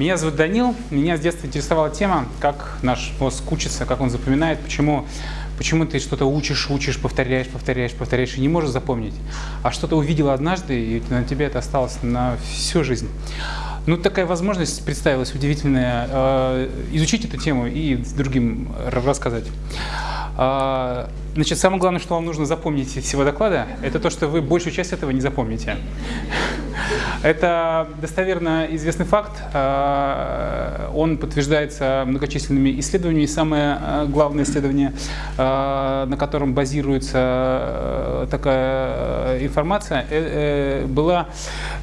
Меня зовут Данил. Меня с детства интересовала тема, как наш мозг учится, как он запоминает, почему, почему ты что-то учишь, учишь, повторяешь, повторяешь, повторяешь и не можешь запомнить. А что-то увидел однажды, и на тебе это осталось на всю жизнь. Ну, такая возможность представилась удивительная. Э, изучить эту тему и другим рассказать. Э, значит, самое главное, что вам нужно запомнить из всего доклада, это то, что вы большую часть этого не запомните. Это достоверно известный факт. Э, он подтверждается многочисленными исследованиями. Самое э, главное исследование, э, на котором базируется такая информация, было,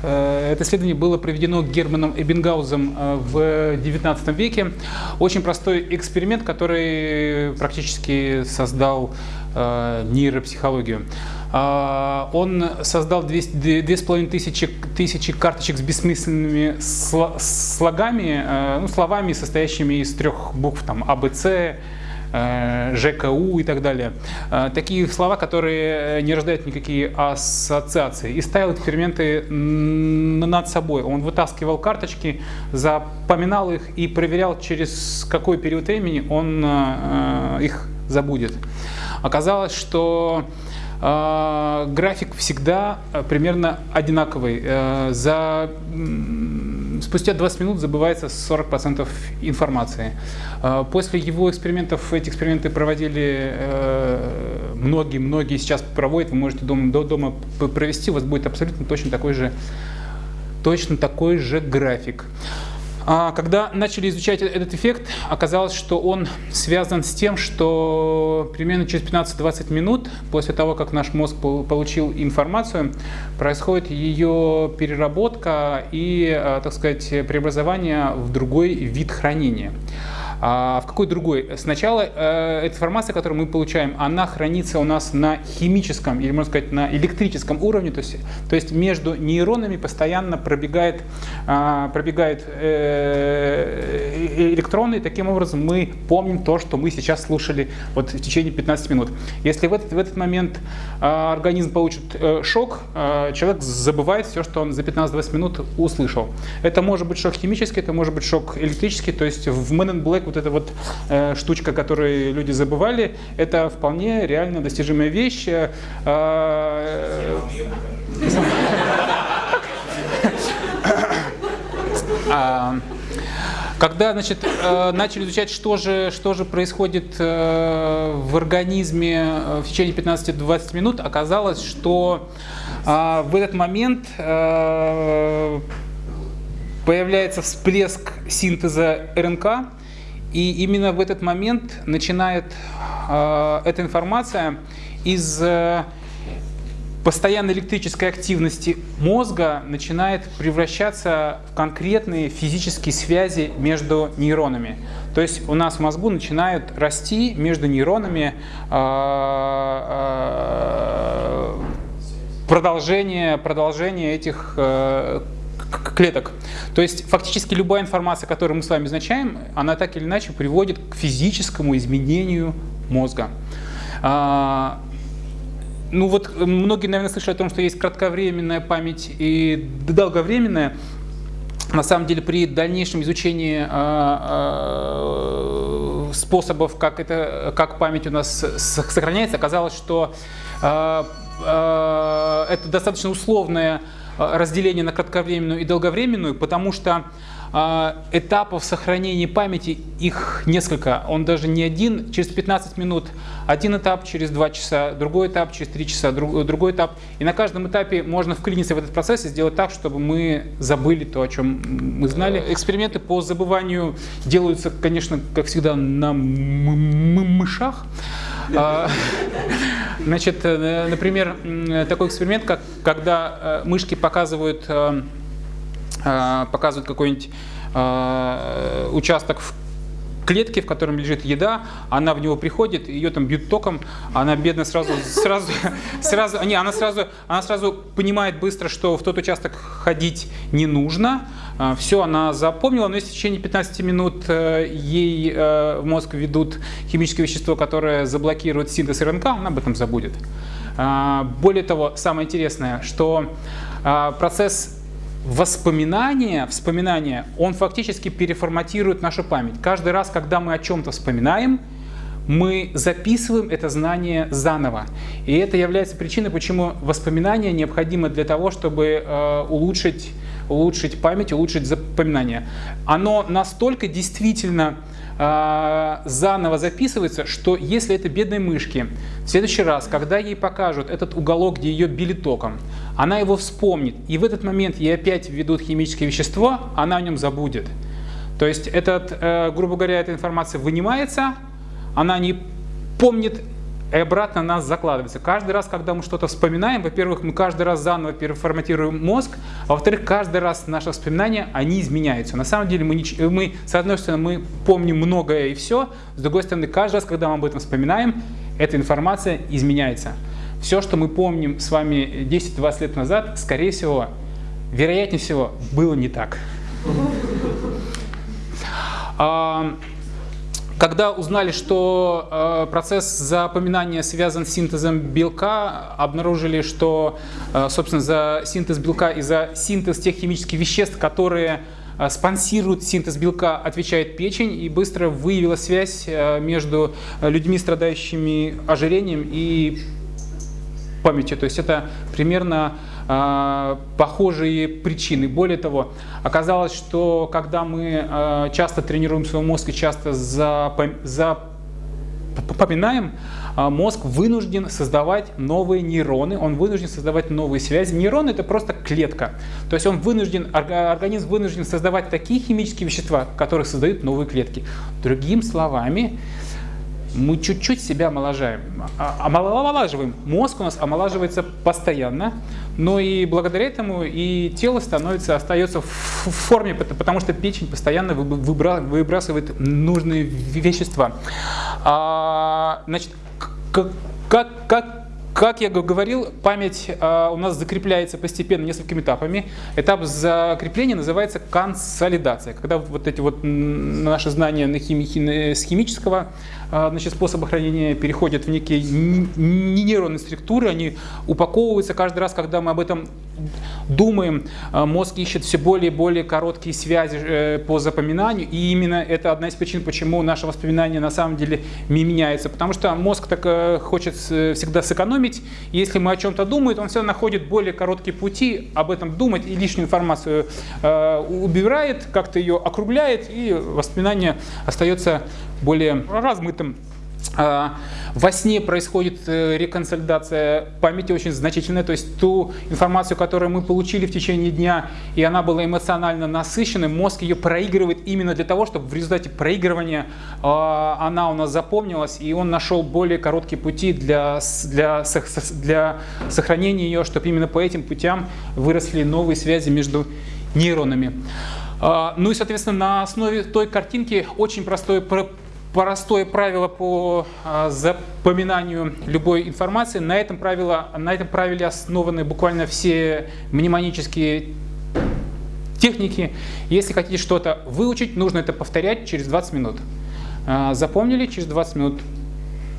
это исследование было проведено Германом Эббингаузом в XIX веке. Очень простой эксперимент, который практически создал нейропсихологию. А, он создал 2500 тысячи, карточек с бессмысленными слогами, э, ну, словами, состоящими из трех букв, там, АБЦ, э, ЖКУ и так далее. Э, такие слова, которые не рождают никакие ассоциации. И ставил эксперименты над собой. Он вытаскивал карточки, запоминал их и проверял, через какой период времени он их забудет. Оказалось, что график всегда э, примерно одинаковый. Э, за, спустя 20 минут забывается 40% информации. А, после его экспериментов, эти эксперименты проводили многие-многие, э, сейчас проводят, вы можете дома, до дома провести, у вас будет абсолютно точно такой же, точно такой же график. А когда начали изучать этот эффект, оказалось, что он связан с тем, что примерно через 15-20 минут после того, как наш мозг получил информацию, происходит ее переработка и, а, так сказать, преобразование в другой вид хранения. А в какой другой? Сначала э, эта информация, которую мы получаем, она хранится у нас на химическом или, можно сказать, на электрическом уровне, то есть, то есть между нейронами постоянно пробегает, э, пробегает э, электроны, и таким образом мы помним то, что мы сейчас слушали вот в течение 15 минут. Если в этот, в этот момент э, организм получит э, шок, э, человек забывает все, что он за 15-20 минут услышал. Это может быть шок химический, это может быть шок электрический, то есть в Men in Black вот эта вот э, штучка, которую люди забывали, это вполне реально достижимая вещь. Э, а, когда значит, э, начали изучать, что же, что же происходит э, в организме в течение 15-20 минут, оказалось, что в этот момент появляется всплеск синтеза РНК, и именно в этот момент начинает э, эта информация из э, постоянной электрической активности мозга начинает превращаться в конкретные физические связи между нейронами. То есть у нас в мозгу начинают расти между нейронами э, э, продолжение, продолжение этих э, клеток. То есть фактически любая информация, которую мы с вами изначаем, она так или иначе приводит к физическому изменению мозга. А, ну вот многие, наверное, слышали о том, что есть кратковременная память и долговременная. На самом деле при дальнейшем изучении а, а, способов, как, это, как память у нас сохраняется, оказалось, что это достаточно условная Э, разделение на кратковременную и долговременную, потому что этапов сохранения памяти их несколько. Он даже не один. Через 15 минут один этап, через 2 часа другой этап, через 3 часа друг, другой этап. И на каждом этапе можно вклиниться в этот процесс и сделать так, чтобы мы забыли то, о чем мы знали. Эксперименты по забыванию делаются, конечно, как всегда, на мышах. А, значит, э, например, такой эксперимент, как когда э, мышки показывают, э, показывают какой-нибудь участок в клетке, в котором лежит еда, она в него приходит, ее там бьют током, она бедно сразу, сразу, сразу, не, она сразу, она сразу понимает быстро, что в тот участок ходить не нужно, а, все она запомнила, но если в течение 15 минут э, ей э, в мозг ведут химическое вещество, которое заблокирует синтез РНК, она об этом забудет. Более того, самое интересное, что процесс воспоминание, вспоминание, он фактически переформатирует нашу память. Каждый раз, когда мы о чем-то вспоминаем, мы записываем это знание заново. И это является причиной, почему воспоминание необходимо для того, чтобы э, улучшить, улучшить память, улучшить запоминание. Оно настолько действительно э, заново записывается, что если это бедной мышке, в следующий раз, когда ей покажут этот уголок, где ее били током, она его вспомнит, и в этот момент ей опять введут химическое вещество, она о нем забудет. То есть, этот, э, грубо говоря, эта информация вынимается, она не помнит и обратно нас закладывается. Каждый раз, когда мы что-то вспоминаем, во-первых, мы каждый раз заново переформатируем мозг, а во-вторых, каждый раз наши воспоминания, они изменяются. На самом деле, мы, мы, с одной стороны, мы помним многое и все, с другой стороны, каждый раз, когда мы об этом вспоминаем, эта информация изменяется. Все, что мы помним с вами 10-20 лет назад, скорее всего, вероятнее всего, было не так. Когда узнали, что э, процесс запоминания связан с синтезом белка, обнаружили, что, э, собственно, за синтез белка и за синтез тех химических веществ, которые э, спонсируют синтез белка, отвечает печень, и быстро выявила связь между людьми, страдающими ожирением и памятью. То есть это примерно похожие причины. Более того, оказалось, что когда мы э, часто тренируем свой мозг и часто запоминаем, э, мозг вынужден создавать новые нейроны, он вынужден создавать новые связи. Нейрон это просто клетка. То есть он вынужден, организм вынужден создавать такие химические вещества, которые создают новые клетки. Другими словами, мы чуть-чуть себя омоложаем, а, омолаживаем. Мозг у нас омолаживается постоянно, но и благодаря этому и тело становится, остается в форме, потому что печень постоянно выбрасывает нужные вещества. А, значит, как, как, как я говорил, память э, у нас закрепляется постепенно несколькими этапами. Этап закрепления называется консолидация, когда вот эти вот наши знания на хими, с химического значит, способа хранения переходят в некие нейронные структуры, они упаковываются каждый раз, когда мы об этом думаем, э, мозг ищет все более и более короткие связи э, по запоминанию, и именно это одна из причин, почему наше воспоминание на самом деле меняется, потому что мозг так э, хочет всегда сэкономить, если мы о чем-то думаем, он всегда находит более короткие пути об этом думать и лишнюю информацию убирает, как-то ее округляет, и воспоминание остается более размытым. А, во сне происходит э, реконсолидация памяти очень значительная, то есть ту информацию, которую мы получили в течение дня, и она была эмоционально насыщенной, мозг ее проигрывает именно для того, чтобы в результате проигрывания а, она у нас запомнилась, и он нашел более короткие пути для, для, для сохранения ее, чтобы именно по этим путям выросли новые связи между нейронами. А, ну и, соответственно, на основе той картинки очень простое простое правило по а, запоминанию любой информации. На этом, правило, на этом правиле основаны буквально все мнемонические техники. Если хотите что-то выучить, нужно это повторять через 20 минут. А, запомнили через 20 минут,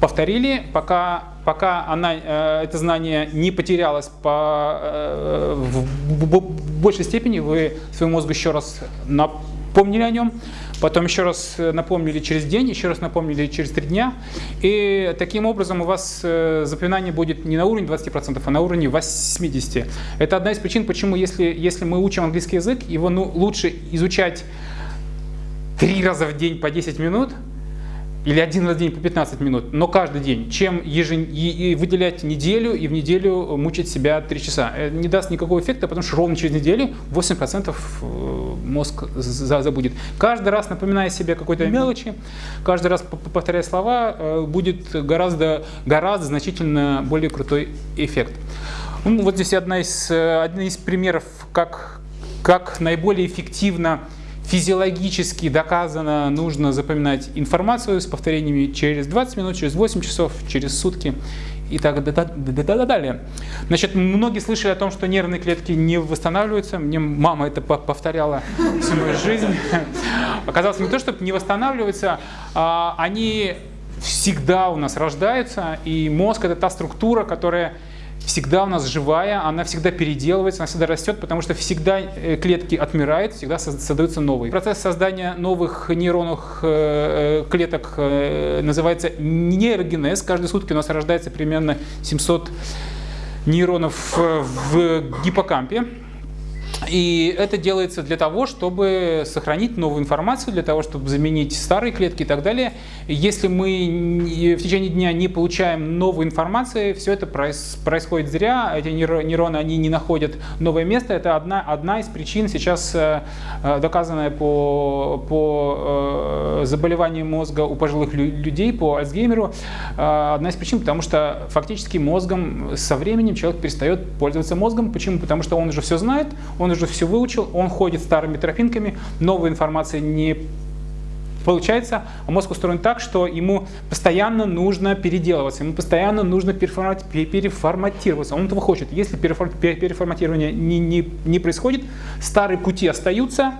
повторили, пока, пока она, э, это знание не потерялось по, э, в большей степени, вы своему мозгу еще раз напомнили о нем. Потом еще раз э, напомнили через день, еще раз напомнили через три дня. И таким образом у вас э, запоминание будет не на уровне 20%, а на уровне 80%. Это одна из причин, почему если, если мы учим английский язык, его ну, лучше изучать три раза в день по 10 минут – или один раз в день по 15 минут, но каждый день, чем ежен... и выделять неделю и в неделю мучить себя 3 часа. Это не даст никакого эффекта, потому что ровно через неделю 8% э, мозг забудет. Каждый раз напоминая себе какой-то мелочи, каждый раз повторяя слова, э, будет гораздо, гораздо значительно более крутой эффект. Ну, вот здесь одна из, э, один из примеров, как, как наиболее эффективно физиологически доказано, нужно запоминать информацию с повторениями через 20 минут, через 8 часов, через сутки и так далее. Значит, многие слышали о том, что нервные клетки не восстанавливаются. Мне мама это повторяла всю мою жизнь. Оказалось, не то, чтобы не восстанавливаются, а они всегда у нас рождаются, и мозг – это та структура, которая всегда у нас живая, она всегда переделывается, она всегда растет, потому что всегда э, клетки отмирают, всегда создаются новые. Процесс создания новых нейронных э, э, клеток называется нейрогенез. Каждые сутки у нас рождается примерно 700 нейронов в гиппокампе. И это делается для того, чтобы сохранить новую информацию, для того, чтобы заменить старые клетки и так далее. Если мы в течение дня не получаем новой информации, все это происходит зря, эти нейроны они не находят новое место. Это одна, одна из причин сейчас э, э, доказанная по, по э, заболеваниям мозга у пожилых людей, по Альцгеймеру. Одна из причин, потому что фактически мозгом со временем человек перестает пользоваться мозгом. Почему? Потому что он уже все знает, он уже все выучил, он ходит старыми тропинками, новой информации не получается, а мозг устроен так, что ему постоянно нужно переделываться, ему постоянно нужно переформатироваться. Он этого хочет. Если переформатирование не, не, не происходит, старые пути остаются,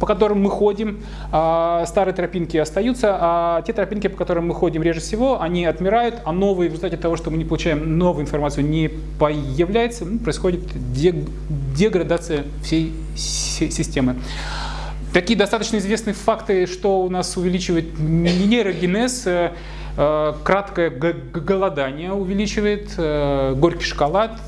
по которым мы ходим, а старые тропинки остаются, а те тропинки, по которым мы ходим реже всего, они отмирают, а новые, в результате того, что мы не получаем новую информацию, не появляется, ну, происходит деградация всей системы. Такие достаточно известные факты, что у нас увеличивает нейрогенез, э, э, краткое голодание увеличивает, э, горький шоколад,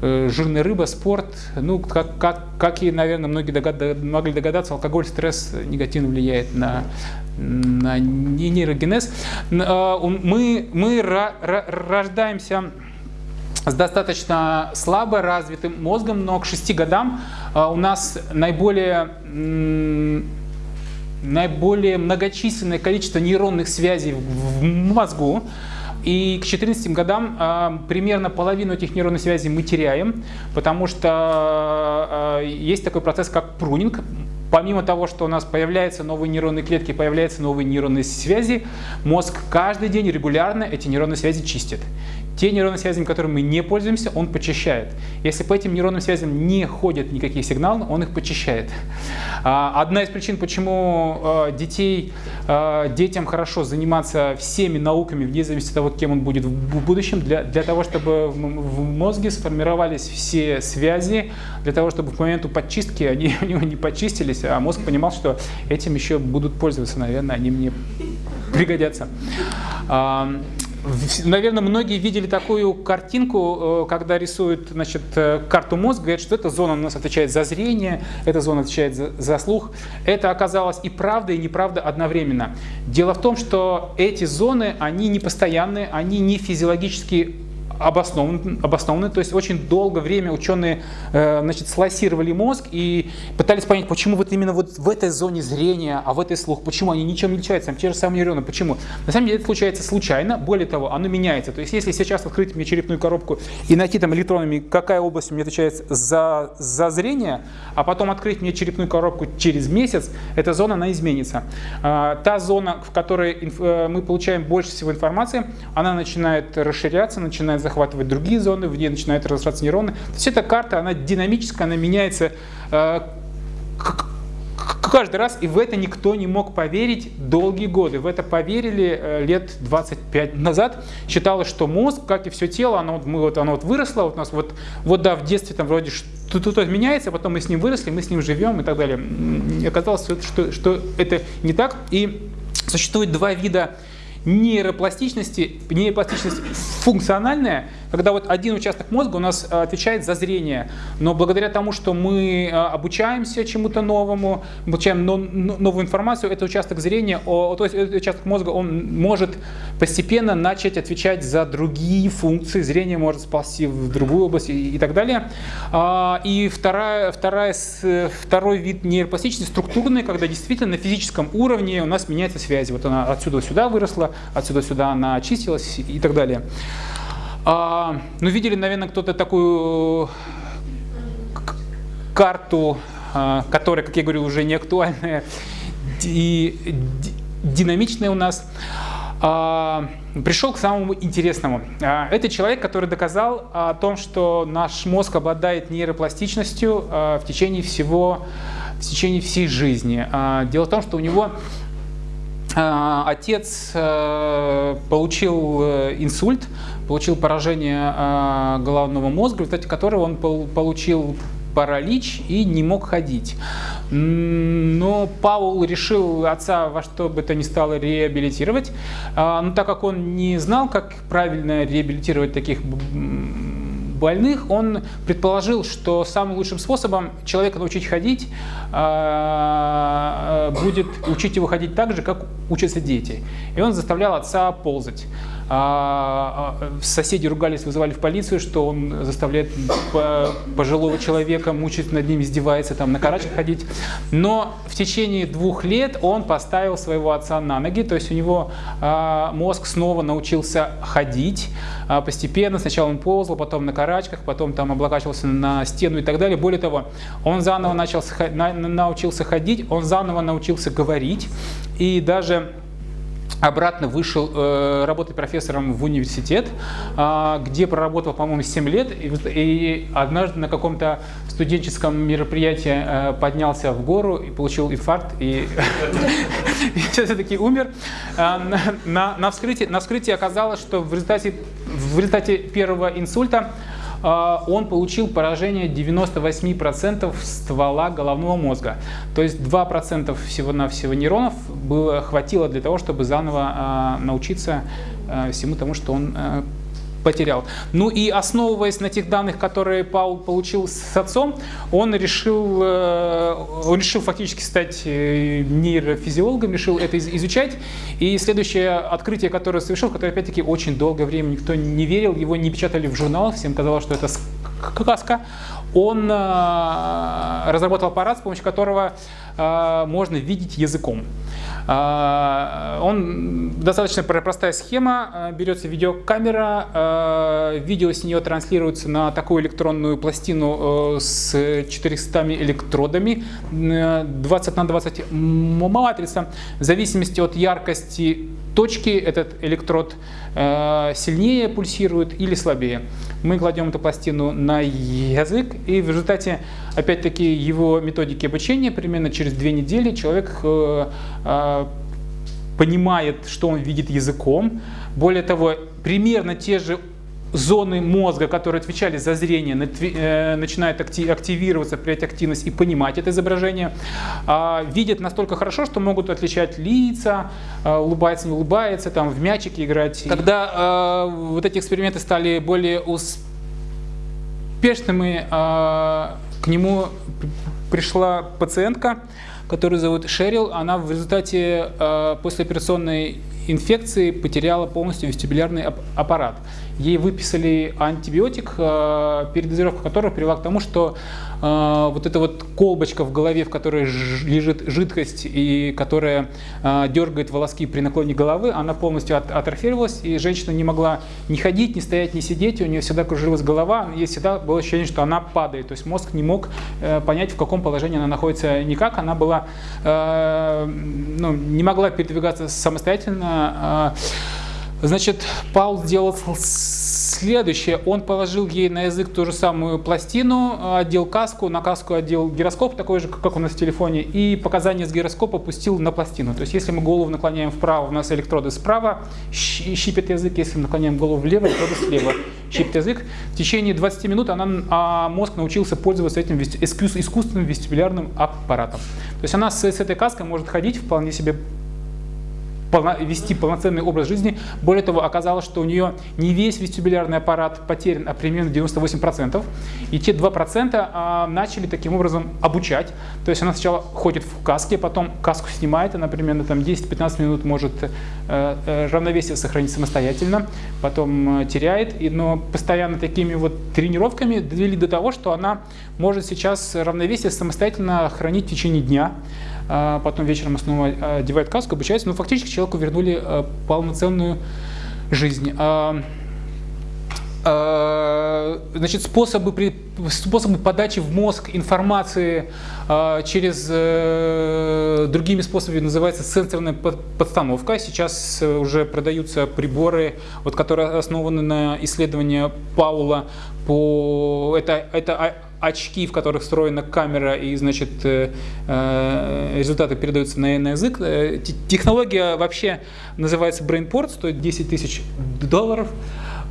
жирная рыба, спорт. Ну, как, как, как и, наверное, многие догад, могли догадаться, алкоголь, стресс негативно влияет на, на нейрогенез. Мы, мы рождаемся с достаточно слабо развитым мозгом, но к 6 годам а, у нас наиболее, наиболее многочисленное количество нейронных связей в мозгу. И к 14 годам э, примерно половину этих нейронных связей мы теряем, потому что э, есть такой процесс, как прунинг. Помимо того, что у нас появляются новые нейронные клетки, появляются новые нейронные связи, мозг каждый день регулярно эти нейронные связи чистит. Те нейронные связи, которыми мы не пользуемся, он почищает. Если по этим нейронным связям не ходят никакие сигналы, он их почищает. А, одна из причин, почему а, детей, а, детям хорошо заниматься всеми науками, вне зависимости от того, кем он будет в будущем, для, для того, чтобы в мозге сформировались все связи, для того, чтобы к моменту подчистки они у него не почистились, а мозг понимал, что этим еще будут пользоваться, наверное, они мне пригодятся. Наверное, многие видели такую картинку, э, когда рисуют значит, э, карту мозга, говорят, что эта зона у нас отвечает за зрение, эта зона отвечает за, за слух. Это оказалось и правда, и неправда одновременно. Дело в том, что эти зоны, они не постоянные, они не физиологически обоснованы, обоснованы. То есть очень долгое время ученые э, значит, слайсировали мозг и пытались понять, почему вот именно вот в этой зоне зрения, а в этой слух, почему они ничем не отличаются, там те же самые нейроны, почему? На самом деле это случается случайно, более того, оно меняется. То есть если сейчас открыть мне черепную коробку и найти там электронами, какая область у меня отвечает за, за зрение, а потом открыть мне черепную коробку через месяц, эта зона, она изменится. А, та зона, в которой э, мы получаем больше всего информации, она начинает расширяться, начинает захватывать другие зоны, в ней начинают разрастаться нейроны. То есть эта карта, она динамическая, она меняется э, каждый раз, и в это никто не мог поверить долгие годы. В это поверили э, лет 25 назад. Считалось, что мозг, как и все тело, оно, мы, вот, оно вот выросло, вот у нас вот, вот да, в детстве там вроде что-то меняется, потом мы с ним выросли, мы с ним живем и так далее. И оказалось, что, что это не так. И существует два вида нейропластичности, нейропластичность функциональная, когда вот один участок мозга у нас э, отвечает за зрение, но благодаря тому, что мы э, обучаемся чему-то новому, получаем новую информацию, этот участок зрения, то есть этот участок мозга, он может постепенно начать отвечать за другие функции, зрение может сползти в другую область и, и так далее. А, и вторая, вторая, второй вид нейропластичности структурный, когда действительно на физическом уровне у нас меняется связь. Вот она отсюда сюда выросла, отсюда сюда она очистилась и так далее. А, ну, видели, наверное, кто-то такую карту, а, которая, как я говорю, уже не актуальная и динамичная у нас. А, пришел к самому интересному. А, это человек, который доказал о том, что наш мозг обладает нейропластичностью а, в течение всего, в течение всей жизни. А, дело в том, что у него отец получил инсульт, получил поражение головного мозга, в результате которого он получил паралич и не мог ходить. Но Паул решил отца во что бы то ни стало реабилитировать. Но так как он не знал, как правильно реабилитировать таких больных, он предположил, что самым лучшим способом человека научить ходить а, а, будет учить его ходить так же, как учатся дети. И он заставлял отца ползать. А, соседи ругались, вызывали в полицию, что он заставляет пожилого человека мучить над ним, издевается, там, на карачках ходить. Но в течение двух лет он поставил своего отца на ноги, то есть у него мозг снова научился ходить постепенно. Сначала он ползал, потом на карачках, потом там облокачивался на стену и так далее. Более того, он заново начал, научился ходить, он заново научился говорить и даже обратно вышел э, работать профессором в университет, э, где проработал, по-моему, 7 лет, и, и однажды на каком-то студенческом мероприятии э, поднялся в гору и получил инфаркт, и все-таки умер. Э, на, вскрытии, оказалось, что в результате, первого инсульта а, он получил поражение 98% ствола головного мозга. То есть 2% всего-навсего нейронов было, хватило для того, чтобы заново а, научиться а, всему тому, что он потерял. Ну и основываясь на тех данных, которые Паул получил с отцом, он решил, э, он решил фактически стать э, нейрофизиологом, решил это изучать. И следующее открытие, которое совершил, которое опять-таки очень долгое время никто не верил, его не печатали в журналах, всем казалось, что это сказка, он э, разработал аппарат, с помощью которого можно видеть языком. А, он достаточно простая схема. А, берется видеокамера, а, видео с нее транслируется на такую электронную пластину э, с 400 электродами, 20 на 20 матрица. В зависимости от яркости точки этот электрод э, сильнее пульсирует или слабее. Мы кладем эту пластину на язык, и в результате, опять-таки, его методики обучения, примерно через две недели человек э, э, понимает, что он видит языком. Более того, примерно те же зоны мозга, которые отвечали за зрение, э, начинают активироваться, проявлять активность и понимать это изображение, а, видят настолько хорошо, что могут отличать лица, а, улыбается, не улыбается, там в мячики играть. Когда а, вот эти эксперименты стали более успешными, к нему пришла пациентка, которую зовут Шерил. Она в результате послеоперационной инфекции потеряла полностью вестибулярный аппарат ей выписали антибиотик, э, передозировка которого привела к тому, что э, вот эта вот колбочка в голове, в которой лежит жидкость и которая э, дергает волоски при наклоне головы, она полностью атрофировалась, и женщина не могла ни ходить, ни стоять, ни сидеть, у нее всегда кружилась голова, ей всегда было ощущение, что она падает, то есть мозг не мог понять, в каком положении она находится никак, она была, ну, не могла передвигаться самостоятельно, Значит, Паул сделал следующее. Он положил ей на язык ту же самую пластину, одел каску, на каску одел гироскоп, такой же, как у нас в телефоне, и показания с гироскопа пустил на пластину. То есть, если мы голову наклоняем вправо, у нас электроды справа, щипет язык, если мы наклоняем голову влево, электроды слева щипет язык. В течение 20 минут она, а мозг научился пользоваться этим искусственным вестибулярным аппаратом. То есть она с, с этой каской может ходить вполне себе вести полноценный образ жизни. Более того, оказалось, что у нее не весь вестибулярный аппарат потерян, а примерно 98%. И те 2% а, начали таким образом обучать. То есть она сначала ходит в каске, потом каску снимает, она примерно там 10-15 минут может э, э, равновесие сохранить самостоятельно, потом э, теряет. Но постоянно такими вот тренировками довели до того, что она может сейчас равновесие самостоятельно хранить в течение дня. А потом вечером снова а, одевает каску, обучается, но фактически человеку вернули а, полноценную жизнь. значит, способы, способы подачи в мозг информации через другими способами называется сенсорная подстановка. Сейчас уже продаются приборы, вот, которые основаны на исследовании Паула по... Это, это очки, в которых встроена камера, и, значит, э, э, результаты передаются на, язык. Э, технология вообще называется BrainPort, стоит 10 тысяч долларов.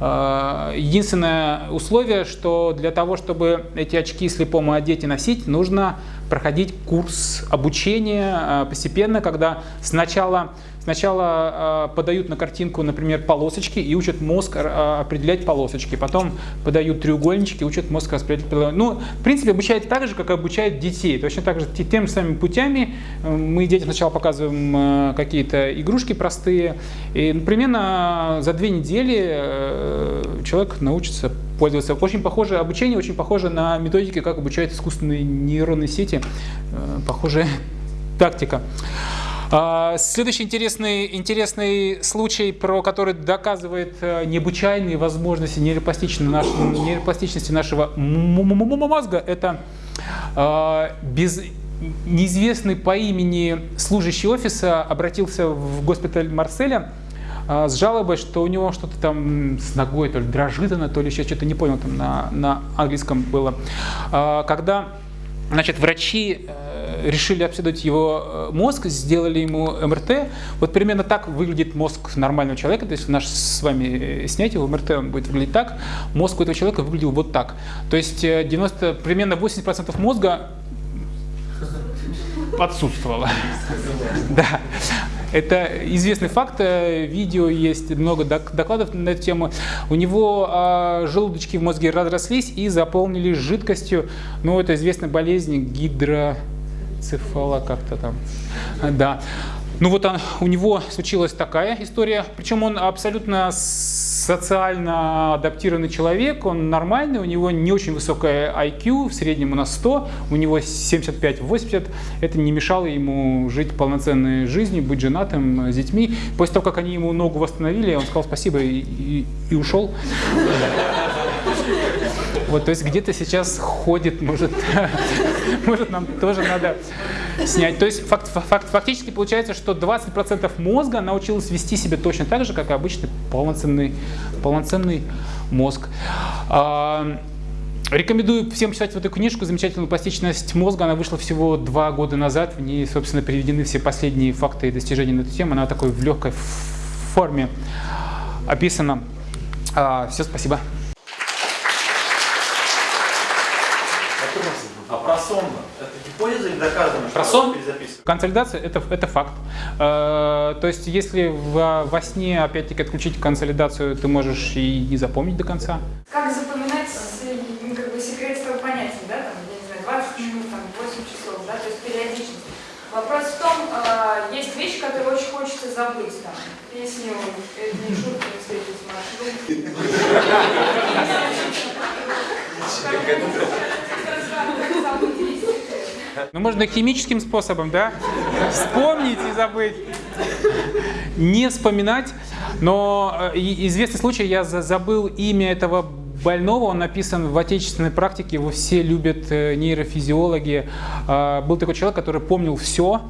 Единственное условие, что для того, чтобы эти очки слепому одеть и носить, нужно проходить курс обучения постепенно, когда сначала Сначала э, подают на картинку, например, полосочки и учат мозг э, определять полосочки. Потом подают треугольнички, учат мозг распределять. Ну, в принципе, обучают так же, как обучают детей. Точно так же, теми же самыми путями. Э, мы детям сначала показываем э, какие-то игрушки простые. И примерно за две недели э, человек научится пользоваться. Очень похоже обучение, очень похоже на методики, как обучают искусственные нейронные сети. Похожая тактика. А, следующий интересный, интересный случай, про который доказывает э, необычайные возможности нейропластичности нашего, мозга, это а, без неизвестный по имени служащий офиса обратился в госпиталь Марселя а, с жалобой, что у него что-то там с ногой, то ли дрожит она, то ли еще что-то не понял, там на, на английском было. Когда значит, врачи э, решили обследовать его э, мозг, сделали ему МРТ. Вот примерно так выглядит мозг нормального человека. То есть наш с вами э, снять его МРТ, он будет выглядеть так. Мозг у этого человека выглядел вот так. То есть 90, э, примерно 80% мозга отсутствовало. Да. Это известный факт, видео есть, много докладов на эту тему. У него а, желудочки в мозге разрослись и заполнились жидкостью. Ну, это известная болезнь гидро цефала как-то там. Да. Ну вот он, у него случилась такая история, причем он абсолютно социально адаптированный человек, он нормальный, у него не очень высокая IQ, в среднем у нас 100, у него 75-80, это не мешало ему жить полноценной жизнью, быть женатым, с детьми. После того, как они ему ногу восстановили, он сказал спасибо и, и, и ушел. Вот, то есть где-то сейчас ходит, может, может нам тоже надо снять. То есть факт, факт, фактически получается, что 20% мозга научилось вести себя точно так же, как и обычный полноценный, полноценный мозг. А, Рекомендую всем читать вот эту книжку «Замечательную пластичность мозга». Она вышла всего два года назад. В ней, собственно, приведены все последние факты и достижения на эту тему. Она такой в легкой форме описана. А, все, спасибо. сонно. Это гипотеза или доказано, Про сон? Консолидация это, это факт. Э, то есть, если в, во сне, опять-таки, отключить консолидацию, ты можешь и не запомнить до конца. Как запоминать как бы, секрет с понятия, да, там, я не знаю, 20 минут, там, 8 часов, да, то есть периодичность. Вопрос в том, э, есть вещи, которые очень хочется забыть, там, песню, это не шутка, не встретить маршрут. Ну, можно химическим способом, да? Вспомнить и забыть. Не вспоминать. Но э, известный случай, я забыл имя этого больного, он написан в отечественной практике, его все любят э, нейрофизиологи. А, был такой человек, который помнил все,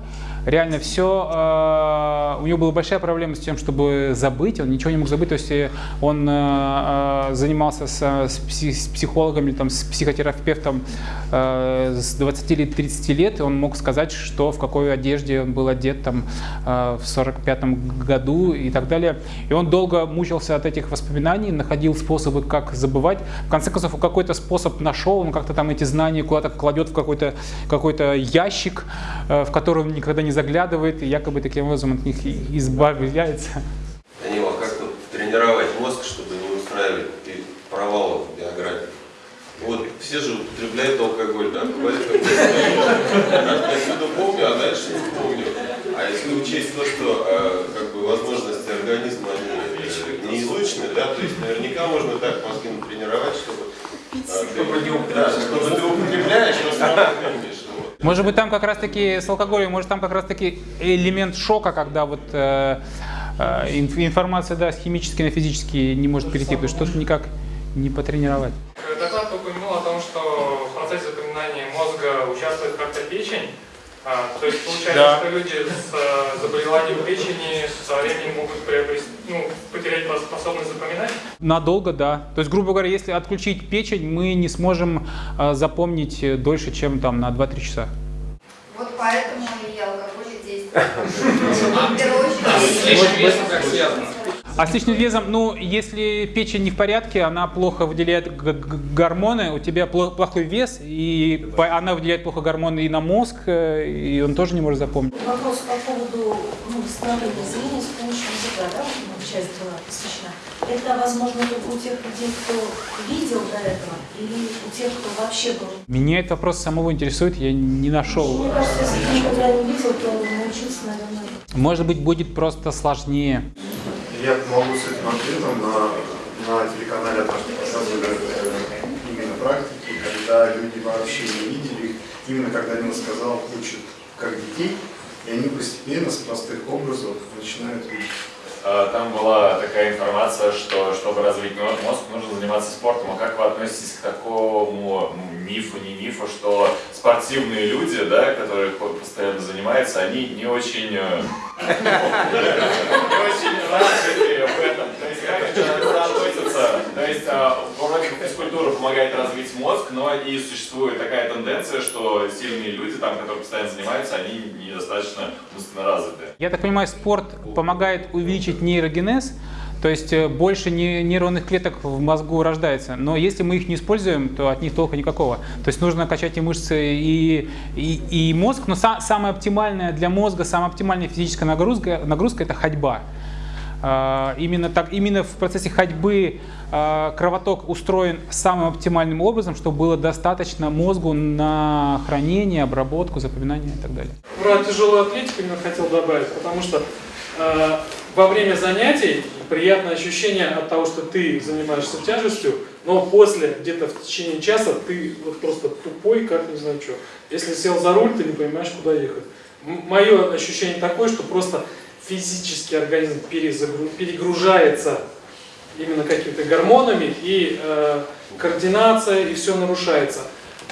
реально все. А, у него была большая проблема с тем, чтобы забыть, он ничего не мог забыть, то есть э, он э, э, занимался с, с психологами, там, с психотерапевтом с 20 или 30 лет, и он мог сказать, что в какой одежде он был одет там, в 45 году и так далее. И он долго мучился от этих воспоминаний, находил способы, как забывать. В конце концов, какой-то способ нашел, он как-то там эти знания куда-то кладет в какой-то какой, -то, ящик, в который он никогда не заглядывает, и якобы таким образом от них избавляется. Данила, как тут тренировать мозг, чтобы не устраивать провалов в биографии? Вот все же употребляют алкоголь, да, я отсюда помню, а дальше не помню. А если учесть то, что э, как бы возможности организма они не изучены, да, то есть наверняка можно так мозги натренировать, чтобы, э, ты, да, чтобы ты употребляешь, но сам помнишь. Может быть, там как раз-таки с алкоголем, может, там как раз-таки элемент шока, когда вот э, э, информация да, с химической на физический не может перейти, потому что что-то никак не потренировать. А, то есть получается, Да. что люди с э, заболеванием печени со временем могут приобрести, ну, потерять способность запоминать? Надолго, да. То есть, грубо говоря, если отключить печень, мы не сможем э, запомнить э, дольше, чем там на 2-3 часа. Вот поэтому и алкоголь действует. В первую очередь. Как связано? А с лишним весом, ну, если печень не в порядке, она плохо выделяет гормоны, у тебя пло- плохой вес, и она выделяет плохо гормоны и на мозг, э, и он тоже не может запомнить. Вопрос по поводу ну, восстановления зрения с помощью языка, да, вот часть была посвящена. Это возможно только у тех людей, кто видел до этого, или у тех, кто вообще был? Меня этот вопрос самого интересует, я не нашел. Мне кажется, если никогда не видел, то научиться, наверное, Может быть, будет просто сложнее. Я помогу с этим ответом. На, на телеканале однажды показывали э, именно практики, когда люди вообще не видели их. Именно когда Нил сказал, учат как детей, и они постепенно с простых образов начинают видеть. Э, Там была такая информация, что чтобы развить мо- мозг, нужно заниматься спортом. А как вы относитесь к такому мифу, не мифу, что спортивные люди, да, которые по- постоянно занимаются, они не очень, э, не очень развиты в этом. То есть как это? То есть э, вроде бы физкультура помогает развить мозг, но и существует такая тенденция, что сильные люди, там, которые постоянно занимаются, они недостаточно умственно развиты. Я так понимаю, спорт помогает увеличить нейрогенез, то есть э, больше не- нейронных клеток в мозгу рождается. Но если мы их не используем, то от них толка никакого. То есть нужно качать и мышцы, и, и, и мозг. Но са- самая оптимальная для мозга, самая оптимальная физическая нагрузка, нагрузка это ходьба. А, Именно, так, именно в процессе ходьбы а, кровоток устроен самым оптимальным образом, чтобы было достаточно мозгу на хранение, обработку, запоминание и так далее. Про тяжелую атлетику именно хотел добавить, потому что э, во время занятий приятное ощущение от того, что ты занимаешься тяжестью, но после, где-то в течение часа, ты вот просто тупой, как не знаю что. Если сел за руль, ты не понимаешь, куда ехать. Мое ощущение такое, что просто физически организм перегружается именно какими-то гормонами, и э, координация, и все нарушается.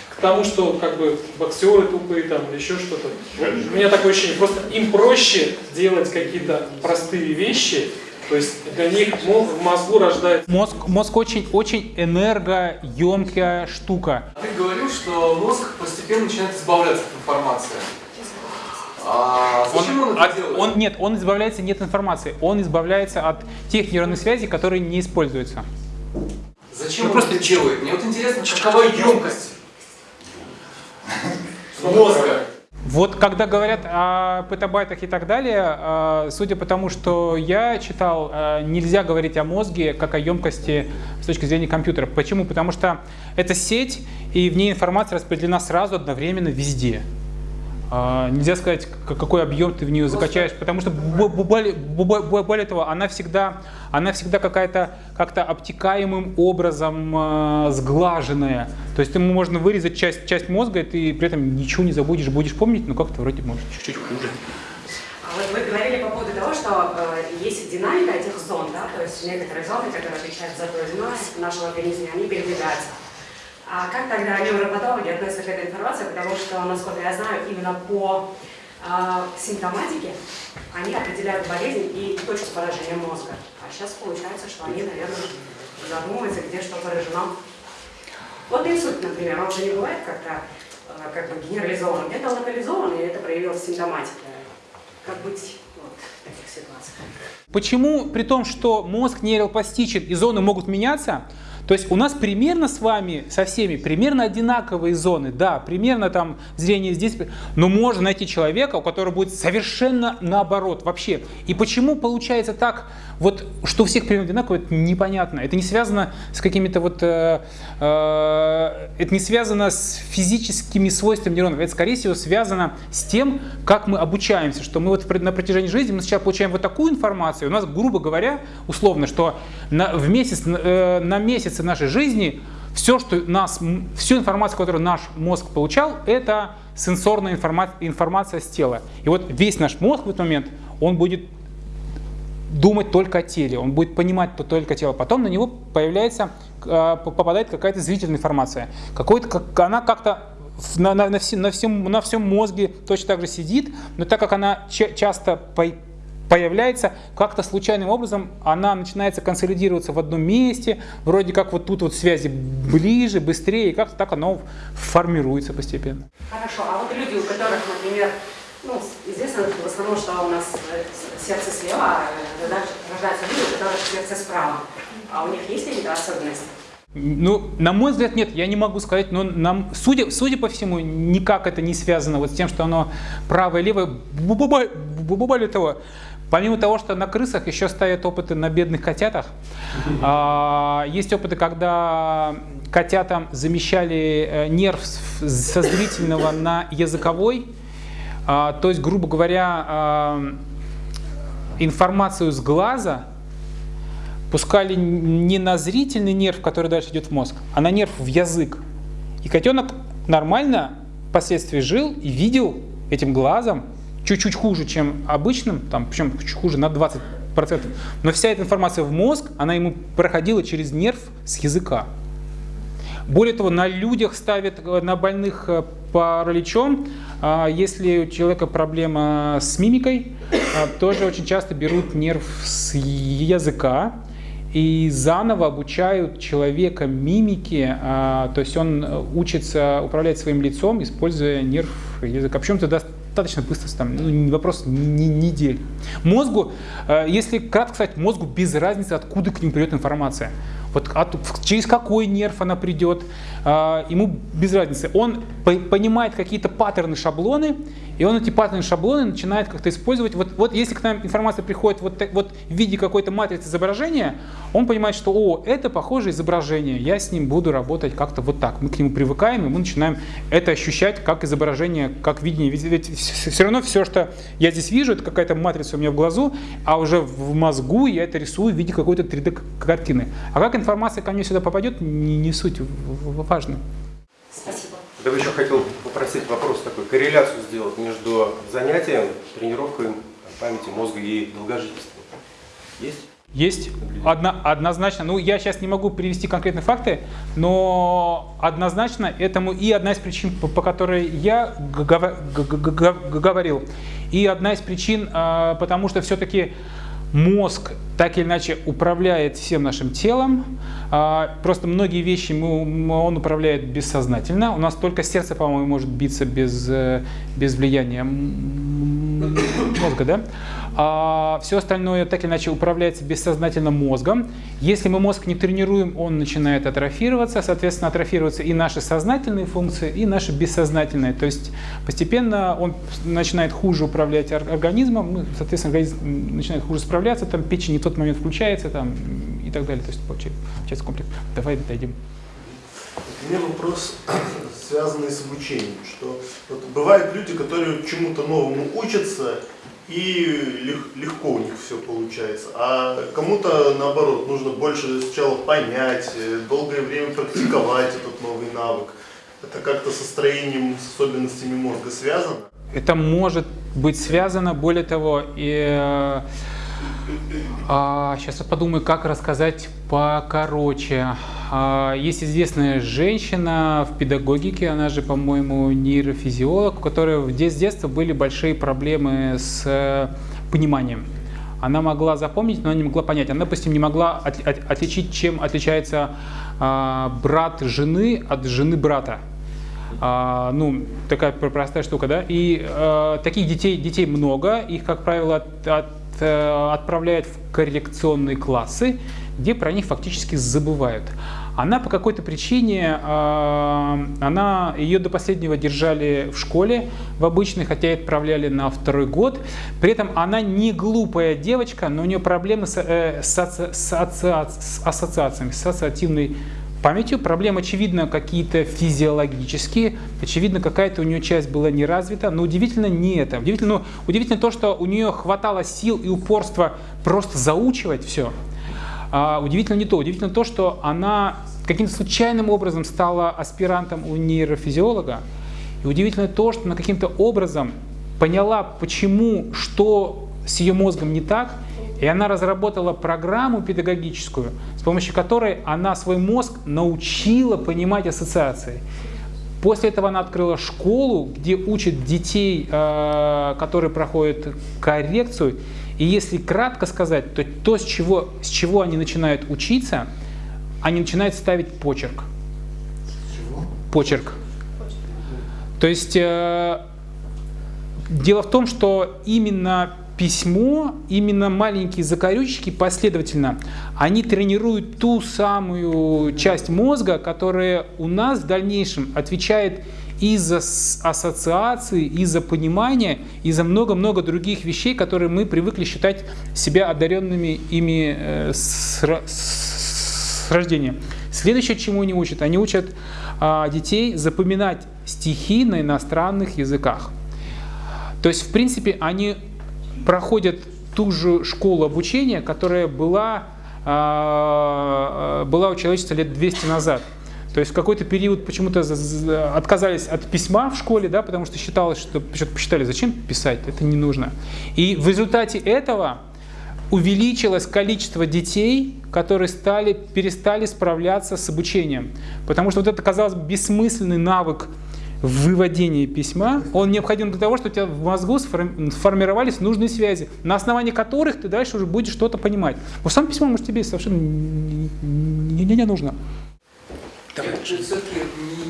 К тому, что как бы боксеры тупые там или еще что-то. У меня такое ощущение, просто им проще делать какие-то простые вещи, то есть для них мо- в мозгу рождается Мозг, мозг очень, очень энергоемкая штука. Ты говорил, что мозг постепенно начинает избавляться от информации. А он, это от- делает? он- нет, он избавляется не от информации, он избавляется от тех нейронных связей, которые не используются. Зачем он просто делает? Мне вот интересно, какова емкость мозга? Вот когда говорят о петабайтах и так далее, э, судя по тому, что я читал, э, нельзя говорить о мозге как о емкости с точки зрения компьютера. Почему? Потому что это сеть, и в ней информация распределена сразу одновременно везде. А, Нельзя сказать, какой объем ты в нее закачаешь, потому что бо- бо- более, бо- бо- более того, она всегда, она всегда какая-то как-то обтекаемым образом э, сглаженная. То есть ему можно вырезать часть, часть мозга, и ты при этом ничего не забудешь, будешь помнить, но как-то вроде может чуть-чуть хуже. А Вот вы говорили по поводу того, что э, есть динамика этих зон, да, то есть некоторые зоны, которые отвечают за тоизмность в нашем организме, они передвигаются. А как тогда невропатологи относятся к этой информации, потому что, насколько я знаю, именно по э, симптоматике они определяют болезнь и точку поражения мозга. А сейчас получается, что они, наверное, задумываются, где что поражено. Вот инсульт, например, он же не бывает как-то э, как бы генерализован, где-то локализован, и это проявилось в симптоматике. Как быть вот, таких ситуациях? Почему, при том, что мозг нейропластичен и зоны могут меняться, то есть у нас примерно с вами, со всеми, примерно одинаковые зоны, да, примерно там зрение здесь, но можно найти человека, у которого будет совершенно наоборот вообще. И почему получается так, вот, что у всех примерно одинаково, это непонятно. Это не связано с какими-то вот, э, э, это не связано с физическими свойствами нейронов, это скорее всего связано с тем, как мы обучаемся, что мы вот на протяжении жизни мы сначала получаем вот такую информацию, у нас, грубо говоря, условно, что на, в месяц, э, на месяцы нашей жизни все, что нас, всю информацию, которую наш мозг получал, это сенсорная информа- информация с тела. И вот весь наш мозг в этот момент, он будет думать только о теле, он будет понимать то- только тело. Потом на него появляется, п- попадает какая-то зрительная информация. Какой-то, как, она как-то на, на, на, всем, на, всем, мозге точно так же сидит, но так как она часто появляется, как-то случайным образом она начинается консолидироваться в одном месте, вроде как вот тут вот связи ближе, быстрее, и как-то так оно формируется постепенно. Хорошо, а вот люди, у которых, например, ну, известно в основном, что у нас э, сердце слева, а рождаются люди, у которых сердце справа. А у них есть какие-то особенности? Ну, на мой взгляд, нет, я не могу сказать, но нам, судя, судя по всему, никак это не связано вот с тем, что оно правое, левое. Более того, помимо того, что на крысах еще ставят опыты на бедных котятах, а, есть опыты, когда котятам замещали э, нерв со зрительного на языковой, а, то есть, грубо говоря, а, информацию с глаза пускали не на зрительный нерв, который дальше идет в мозг, а на нерв в язык. И котенок нормально впоследствии жил и видел этим глазом, чуть-чуть хуже, чем обычным, там, причем чуть хуже на 20%. Но вся эта информация в мозг, она ему проходила через нерв с языка. Более того, на людях ставят, на больных э, параличом, а если у человека проблема с мимикой, а, тоже очень часто берут нерв с языка, и заново обучают человека мимике, а, то есть он э, учится управлять своим лицом, используя нерв языка. Причем это достаточно быстро, там, ну, вопрос недель. Мозгу, э, если кратко сказать, мозгу без разницы, откуда к нему придет информация. Вот от, через какой нерв она придет, ему без разницы. Он по, понимает какие-то паттерны, шаблоны, и он эти паттерны, шаблоны начинает как-то использовать. Вот, вот если к нам информация приходит вот, вот в виде какой-то матрицы изображения, он понимает, что о, это похожее изображение, я с ним буду работать как-то вот так. Мы к нему привыкаем, и мы начинаем это ощущать как изображение, как видение. Ведь, ведь все равно все, что я здесь вижу, это какая-то матрица у меня в глазу, а уже в мозгу я это рисую в виде какой-то 3D-картины. А как информация ко мне сюда попадет, не, не суть важно. Спасибо. Я бы еще хотел попросить вопрос такой, корреляцию сделать между занятием, тренировкой памяти мозга и долгожительством. Есть? Есть, Одно, однозначно. Ну, я сейчас не могу привести конкретные факты, но однозначно этому и одна из причин, по, по которой я говорил, и одна из причин, а, потому что все-таки мозг так или иначе управляет всем нашим телом. А, просто многие вещи он управляет бессознательно. У нас только сердце, по-моему, может биться без, э, без влияния мозга, да? А все остальное так или иначе управляется бессознательно мозгом. Если мы мозг не тренируем, он начинает атрофироваться, соответственно, атрофируются и наши сознательные функции, и наши бессознательные. То есть постепенно он начинает хуже управлять организмом, ну, соответственно, организм начинает хуже справляться, там печень не в тот момент включается там, и так далее. То есть получается комплекс. Давай дойдем. У меня вопрос, связанный с обучением, что вот бывают люди, которые чему-то новому учатся, и легко у них все получается. А кому-то, наоборот, нужно больше сначала понять, э, долгое время практиковать этот новый навык. Это как-то со строением, с особенностями мозга связано? Это может быть связано, более того, и э, а, сейчас я подумаю, как рассказать покороче. А, есть известная женщина в педагогике, она же, по-моему, нейрофизиолог, у которой в детстве были большие проблемы с э, пониманием. Она могла запомнить, но не могла понять. Она, допустим, не могла от, от, отличить, чем отличается а, брат жены от жены брата. А, ну, такая простая штука, да? И а, таких детей, детей много, их, как правило, от, от Э, отправляют в коррекционные классы, где про них фактически забывают. Она по какой-то причине, э, она, ее до последнего держали в школе, в обычной, хотя и отправляли на второй год. При этом она не глупая девочка, но у нее проблемы с, э, с, с, с ассоциациями, с ассоциативной памятью. Проблемы, очевидно, какие-то физиологические. Очевидно, какая-то у нее часть была не развита. Но удивительно не это. Удивительно, ну, удивительно то, что у нее хватало сил и упорства просто заучивать все. А, удивительно не то. Удивительно то, что она каким-то случайным образом стала аспирантом у нейрофизиолога. И удивительно то, что она каким-то образом поняла, почему, что с ее мозгом не так – и она разработала программу педагогическую, с помощью которой она свой мозг научила понимать ассоциации. После этого она открыла школу, где учат детей, э, которые проходят коррекцию. И если кратко сказать, то то, с чего, с чего они начинают учиться, они начинают ставить почерк. Почерк. То есть э, дело в том, что именно письмо, именно маленькие закорючки последовательно, они тренируют ту самую часть мозга, которая у нас в дальнейшем отвечает и за ассоциации, и за понимание, и за много-много других вещей, которые мы привыкли считать себя одаренными ими э, с, с рождения. Следующее, чему они учат, они учат а, детей запоминать стихи на иностранных языках. То есть, в принципе, они проходят ту же школу обучения, которая была, а, была у человечества лет 200 назад. То есть в какой-то период почему-то отказались от письма в школе, да, потому что считалось, что посчитали, зачем писать, это не нужно. И в результате этого увеличилось количество детей, которые стали, перестали справляться с обучением. Потому что вот это, казалось бы, бессмысленный навык выводения письма, он необходим для того, чтобы у тебя в мозгу сформировались нужные связи, на основании которых ты дальше уже будешь что-то понимать. Но сам письмо, может, тебе совершенно не, не, не, не нужно. Я все-таки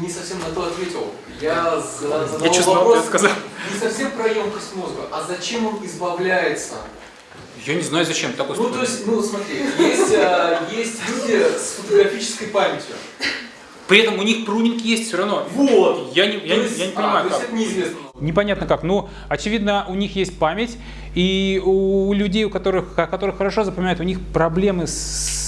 не совсем на то ответил. Я задал Я вопрос сказал. не совсем про емкость мозга, а зачем он избавляется? Я не знаю, зачем такой Ну, то есть, ну, смотри, есть, а, есть люди с фотографической памятью. При этом у них прунинг есть все равно. Вот. Я не, я, есть, я не понимаю, а, как. Это неизвестно. Непонятно как. Ну, очевидно, у них есть память, и у людей, у которых, которых хорошо запоминают, у них проблемы с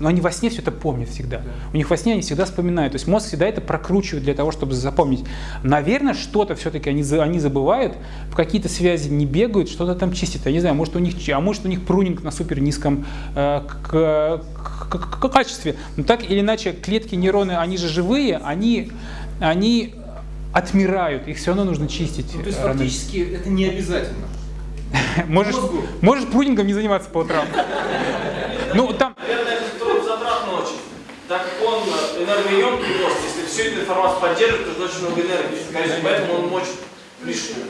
но они во сне все это помнят всегда. Да. У них во сне они всегда вспоминают. То есть мозг всегда это прокручивает для того, чтобы запомнить. Наверное, что-то все-таки они, они забывают, в какие-то связи не бегают, что-то там чистят. Я не знаю, может у них, а может у них прунинг на супер низком э, к, к, к, качестве. Но так или иначе, клетки нейроны, они же живые, они, они отмирают, их все равно нужно чистить. Ну, то есть фактически это не обязательно. Можешь, можешь прунингом не заниматься по утрам. Ну, там... Наверное, это труд затратно очень. Так как он энергоемкий мозг, если всю эту информацию поддерживать, то очень много энергии. Конечно, поэтому он мочит лишнее.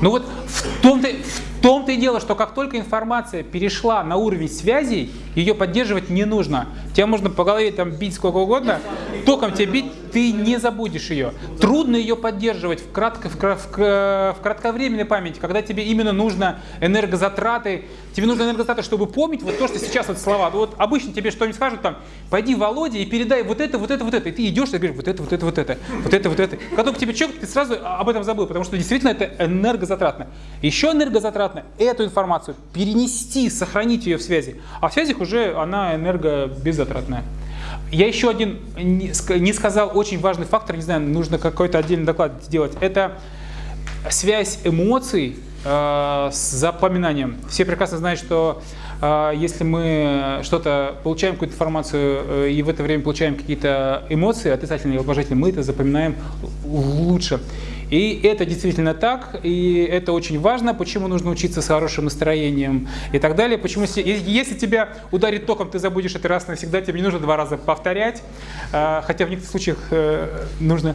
Ну вот в том-то, в том-то и дело, что как только информация перешла на уровень связей, ее поддерживать не нужно. Тебя можно по голове там бить сколько угодно, током тебя бить, ты не забудешь ее. Трудно ее поддерживать в, кратко, в, в, в кратковременной памяти, когда тебе именно нужно энергозатраты, тебе нужно энергозатраты, чтобы помнить вот то, что сейчас вот слова. Вот обычно тебе что-нибудь скажут там, пойди Володя и передай вот это, вот это, вот это. И ты идешь и говоришь, вот это, вот это, вот это, вот это, вот это. Когда только тебе человек, ты сразу об этом забыл, потому что действительно это энергозатратно. Еще энергозатратно эту информацию перенести, сохранить ее в связи. А в связях уже она энергобеззатратная. Я еще один не сказал очень важный фактор, не знаю, нужно какой-то отдельный доклад сделать. Это связь эмоций э, с запоминанием. Все прекрасно знают, что э, если мы что-то получаем какую-то информацию э, и в это время получаем какие-то эмоции, отрицательные или положительные, мы это запоминаем лучше. И это действительно так, и это очень важно, почему нужно учиться с хорошим настроением и так далее. Почему, если, тебя ударит током, ты забудешь это раз навсегда, тебе не нужно два раза повторять, а, хотя в некоторых случаях э, нужно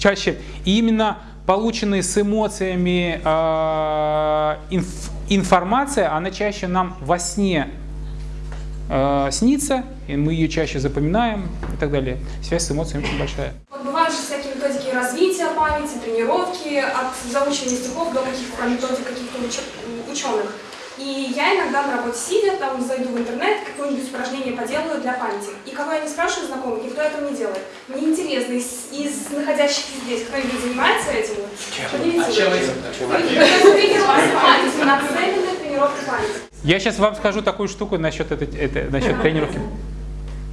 чаще. И именно полученные с эмоциями а, информация, она чаще нам во сне э, снится, и мы ее чаще запоминаем и так далее. Связь с эмоциями очень большая. Вот бывают же всякие методики развития памяти, тренировки, от заучивания стихов до каких-то методик каких-то уч ученых. И я иногда на работе сидя, там зайду в интернет, какое-нибудь упражнение поделаю для памяти. И кого я не спрашиваю знакомых, никто этого не делает. Мне интересно, из, из находящихся здесь кто-нибудь занимается этим? Чем? А чем этим? Памяти. Я сейчас вам скажу такую штуку насчет, этой, это, насчет тренировки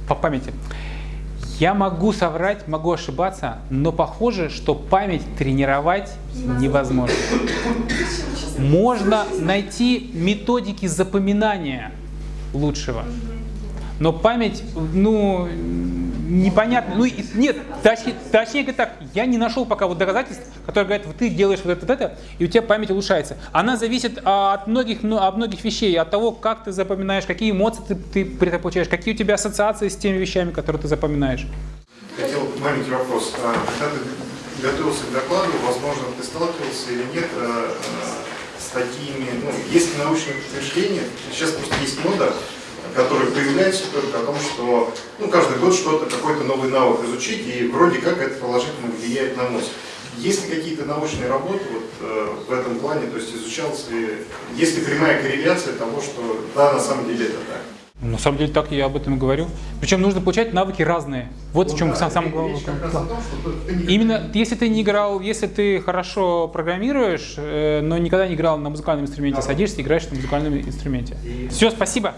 по памяти. Я могу соврать, могу ошибаться, но похоже, что память тренировать невозможно. Можно найти методики запоминания лучшего, но память, ну, непонятно. Ну, нет, точнее, точнее говоря так, я не нашел пока вот доказательств, которые говорят, вот ты делаешь вот это, вот это, и у тебя память улучшается. Она зависит от многих, ну, от многих вещей, от того, как ты запоминаешь, какие эмоции ты, ты при этом получаешь, какие у тебя ассоциации с теми вещами, которые ты запоминаешь. маленький вопрос. А, Когда ты готовился к докладу, возможно, ты сталкивался или нет э, с такими, ну, есть научные подтверждения, сейчас просто есть мода, которая появляется только о том, что ну, каждый год что-то, какой-то новый навык изучить, и вроде как это положительно влияет на мозг. Есть ли какие-то научные работы вот, э, в этом плане, то есть изучалось ли, есть ли прямая корреляция того, что да, на самом деле это так? На самом деле так я об этом и говорю. Причем нужно получать навыки разные. Вот в чем сам, самое главное. Именно если ты не играл, если ты хорошо программируешь, э, но никогда не играл на музыкальном инструменте, садишься, играешь на музыкальном инструменте. Все, спасибо.